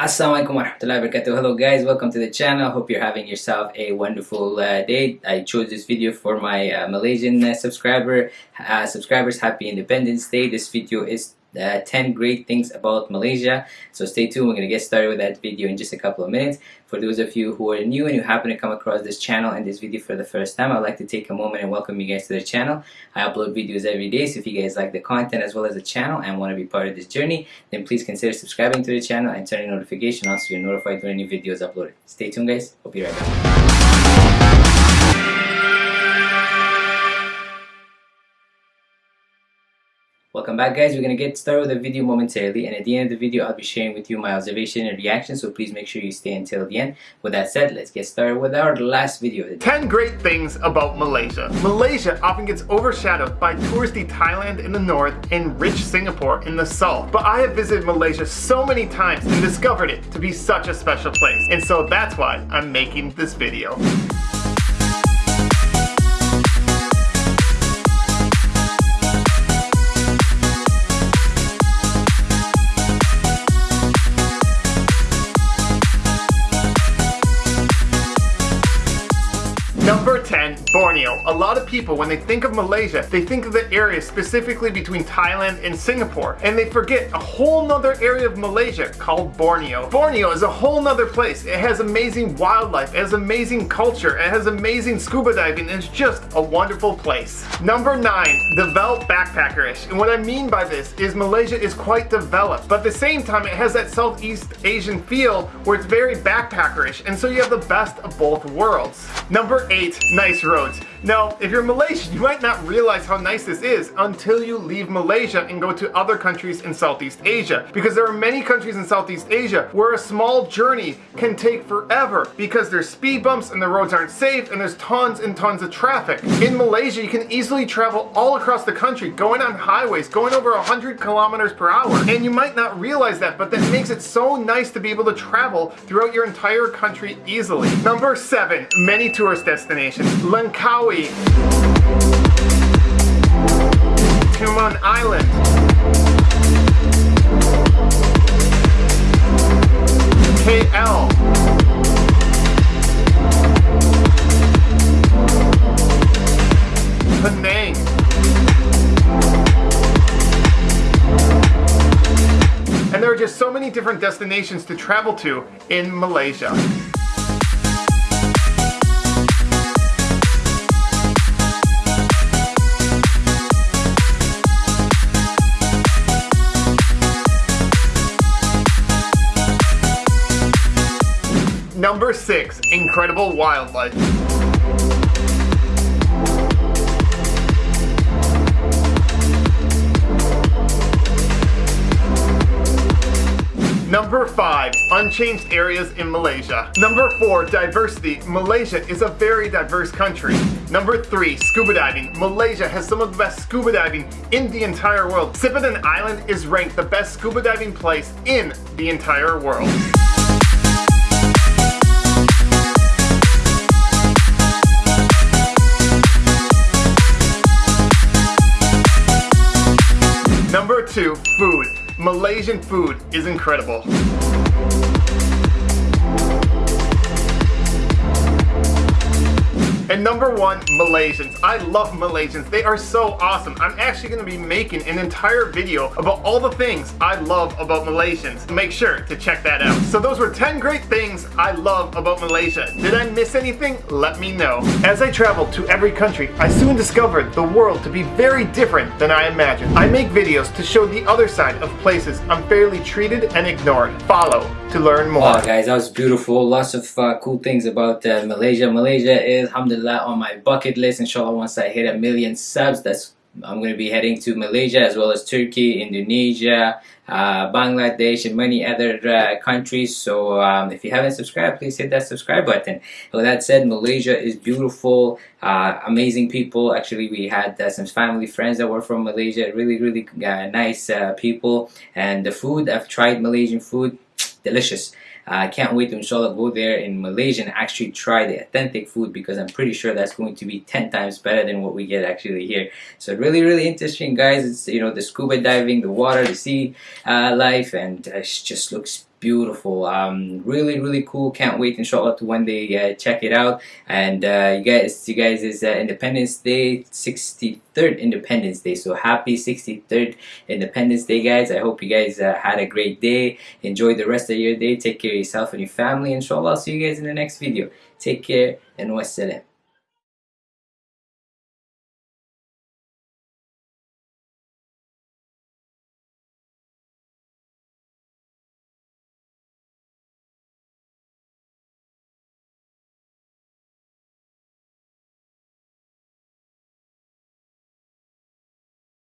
Assalamualaikum warahmatullahi wabarakatuh. Hello guys, welcome to the channel. Hope you're having yourself a wonderful uh, day. I chose this video for my uh, Malaysian uh, subscriber uh, subscribers. Happy Independence Day. This video is uh, 10 great things about Malaysia. So stay tuned, we're going to get started with that video in just a couple of minutes. For those of you who are new and you happen to come across this channel and this video for the first time, I'd like to take a moment and welcome you guys to the channel. I upload videos every day, so if you guys like the content as well as the channel and want to be part of this journey, then please consider subscribing to the channel and turning notification on so you're notified when new videos uploaded. Stay tuned guys, I'll be right back. Back guys, we're going to get started with the video momentarily and at the end of the video I'll be sharing with you my observation and reaction so please make sure you stay until the end. With that said, let's get started with our last video. 10 great things about Malaysia. Malaysia often gets overshadowed by touristy Thailand in the north and rich Singapore in the south. But I have visited Malaysia so many times and discovered it to be such a special place. And so that's why I'm making this video. Borneo. A lot of people, when they think of Malaysia, they think of the area specifically between Thailand and Singapore, and they forget a whole nother area of Malaysia called Borneo. Borneo is a whole nother place. It has amazing wildlife, it has amazing culture, it has amazing scuba diving, it's just a wonderful place. Number 9, developed backpackerish. And what I mean by this is Malaysia is quite developed, but at the same time it has that Southeast Asian feel where it's very backpackerish, and so you have the best of both worlds. Number 8, nice roads. Now, if you're Malaysian, you might not realize how nice this is until you leave Malaysia and go to other countries in Southeast Asia. Because there are many countries in Southeast Asia where a small journey can take forever because there's speed bumps and the roads aren't safe and there's tons and tons of traffic. In Malaysia, you can easily travel all across the country, going on highways, going over 100 kilometers per hour. And you might not realize that, but that makes it so nice to be able to travel throughout your entire country easily. Number seven, many tourist destinations. Tioman Island. KL. Penang. And there are just so many different destinations to travel to in Malaysia. Number 6. Incredible Wildlife Number 5. Unchanged areas in Malaysia. Number 4. Diversity. Malaysia is a very diverse country. Number 3. Scuba diving. Malaysia has some of the best scuba diving in the entire world. Sipadan Island is ranked the best scuba diving place in the entire world. Malaysian food is incredible. And number one, Malaysians. I love Malaysians. They are so awesome. I'm actually going to be making an entire video about all the things I love about Malaysians. Make sure to check that out. So those were 10 great things I love about Malaysia. Did I miss anything? Let me know. As I traveled to every country, I soon discovered the world to be very different than I imagined. I make videos to show the other side of places unfairly treated and ignored. Follow to learn more. Wow guys, that was beautiful. Lots of uh, cool things about uh, Malaysia. Malaysia is, alhamdulillah, on my bucket list. Inshallah, once I hit a million subs, that's I'm going to be heading to Malaysia as well as Turkey, Indonesia, uh, Bangladesh, and many other uh, countries. So um, if you haven't subscribed, please hit that subscribe button. With that said, Malaysia is beautiful, uh, amazing people. Actually, we had uh, some family friends that were from Malaysia. Really, really uh, nice uh, people. And the food, I've tried Malaysian food, delicious. I can't wait to inshallah go there in Malaysia and actually try the authentic food because I'm pretty sure that's going to be 10 times better than what we get actually here. So really, really interesting guys. It's, you know, the scuba diving, the water, the sea uh, life, and it just looks beautiful. Um really really cool. Can't wait inshallah to one day uh, check it out. And uh, you guys you guys is uh, independence day 63rd independence day. So happy 63rd independence day guys. I hope you guys uh, had a great day. Enjoy the rest of your day. Take care of yourself and your family inshallah. I'll see you guys in the next video. Take care and wassalam